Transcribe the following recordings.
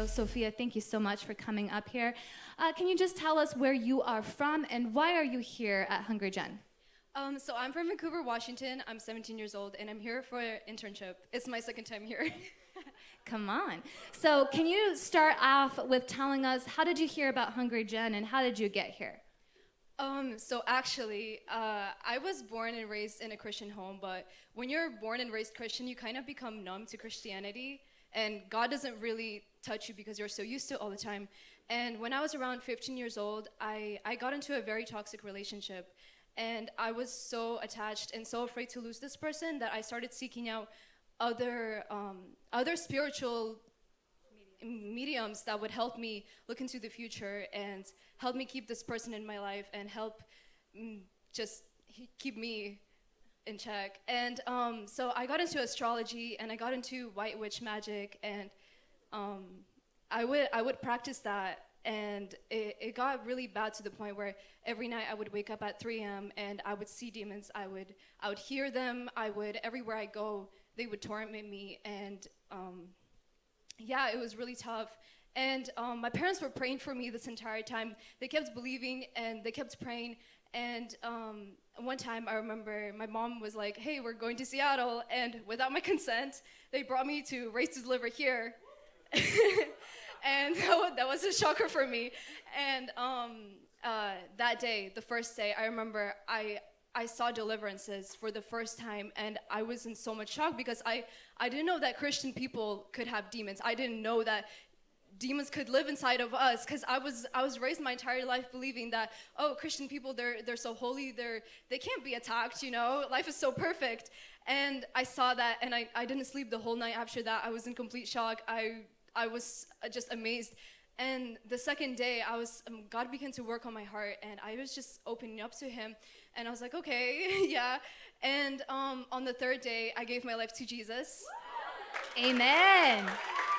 So, Sophia, thank you so much for coming up here. Uh, can you just tell us where you are from and why are you here at Hungry Gen? Um, so I'm from Vancouver, Washington. I'm 17 years old, and I'm here for an internship. It's my second time here. Come on. So, can you start off with telling us how did you hear about Hungry Gen and how did you get here? Um, so actually, uh, I was born and raised in a Christian home, but when you're born and raised Christian, you kind of become numb to Christianity, and God doesn't really touch you because you're so used to it all the time. And when I was around 15 years old, I, I got into a very toxic relationship, and I was so attached and so afraid to lose this person that I started seeking out other um, other spiritual mediums that would help me look into the future and help me keep this person in my life and help mm, just keep me in check. And um, so I got into astrology and I got into white witch magic and um, I would I would practice that and it, it got really bad to the point where every night I would wake up at 3 a.m. and I would see demons. I would I would hear them. I would everywhere I go they would torment me and um, yeah, it was really tough. And um, my parents were praying for me this entire time. They kept believing and they kept praying. And um, one time I remember my mom was like, hey, we're going to Seattle. And without my consent, they brought me to Raised to Deliver here. and that was a shocker for me. And um, uh, that day, the first day, I remember I, I saw deliverances for the first time and I was in so much shock because I, I didn't know that Christian people could have demons. I didn't know that demons could live inside of us because I was I was raised my entire life believing that oh Christian people they're they're so holy they're they can't be attacked you know life is so perfect and I saw that and I, I didn't sleep the whole night after that I was in complete shock I I was just amazed and the second day I was um, God began to work on my heart and I was just opening up to him and I was like, okay, yeah. And um, on the third day, I gave my life to Jesus. Amen.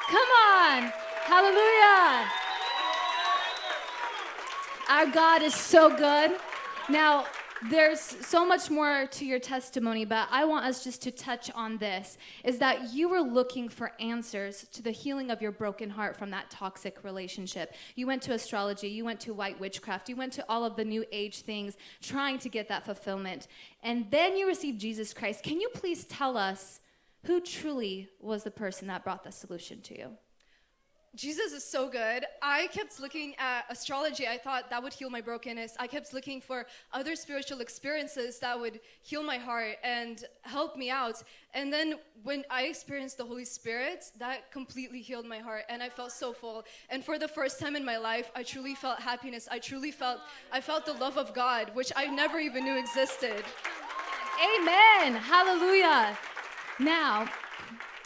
Come on. Hallelujah. Our God is so good. Now, there's so much more to your testimony, but I want us just to touch on this is that you were looking for answers to the healing of your broken heart from that toxic relationship. You went to astrology, you went to white witchcraft, you went to all of the new age things trying to get that fulfillment. And then you received Jesus Christ. Can you please tell us who truly was the person that brought the solution to you? Jesus is so good. I kept looking at astrology. I thought that would heal my brokenness. I kept looking for other spiritual experiences that would heal my heart and help me out. And then when I experienced the Holy Spirit, that completely healed my heart and I felt so full. And for the first time in my life, I truly felt happiness. I truly felt I felt the love of God, which I never even knew existed. Amen. Hallelujah. Now,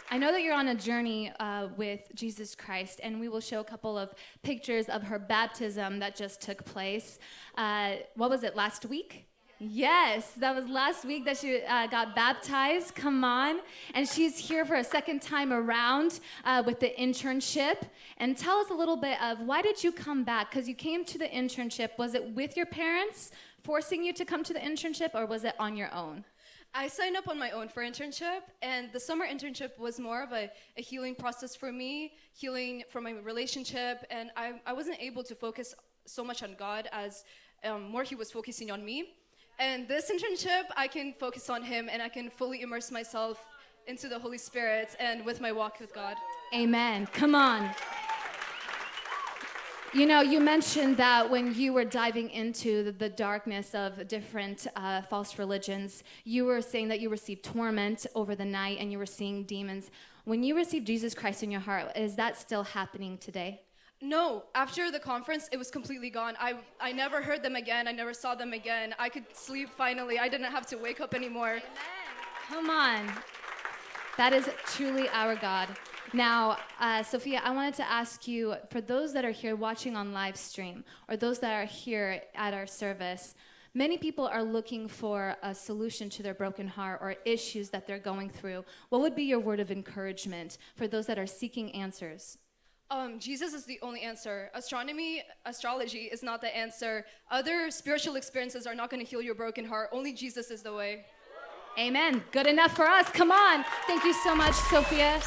I know that you're on a journey uh, with Jesus Christ, and we will show a couple of pictures of her baptism that just took place. Uh, what was it, last week? Yes, that was last week that she uh, got baptized. Come on. And she's here for a second time around uh, with the internship. And tell us a little bit of why did you come back? Because you came to the internship. Was it with your parents forcing you to come to the internship, or was it on your own? I signed up on my own for internship, and the summer internship was more of a, a healing process for me, healing from my relationship, and I, I wasn't able to focus so much on God as um, more He was focusing on me. And this internship, I can focus on Him and I can fully immerse myself into the Holy Spirit and with my walk with God. Amen. Come on. You know, you mentioned that when you were diving into the, the darkness of different uh, false religions, you were saying that you received torment over the night and you were seeing demons. When you received Jesus Christ in your heart, is that still happening today? No, after the conference, it was completely gone. I, I never heard them again. I never saw them again. I could sleep finally. I didn't have to wake up anymore. Amen. Come on. That is truly our God. Now, uh, Sophia, I wanted to ask you for those that are here watching on live stream or those that are here at our service, many people are looking for a solution to their broken heart or issues that they're going through. What would be your word of encouragement for those that are seeking answers? Um, Jesus is the only answer. Astronomy, astrology is not the answer. Other spiritual experiences are not going to heal your broken heart. Only Jesus is the way. Amen. Good enough for us. Come on. Thank you so much, Sophia.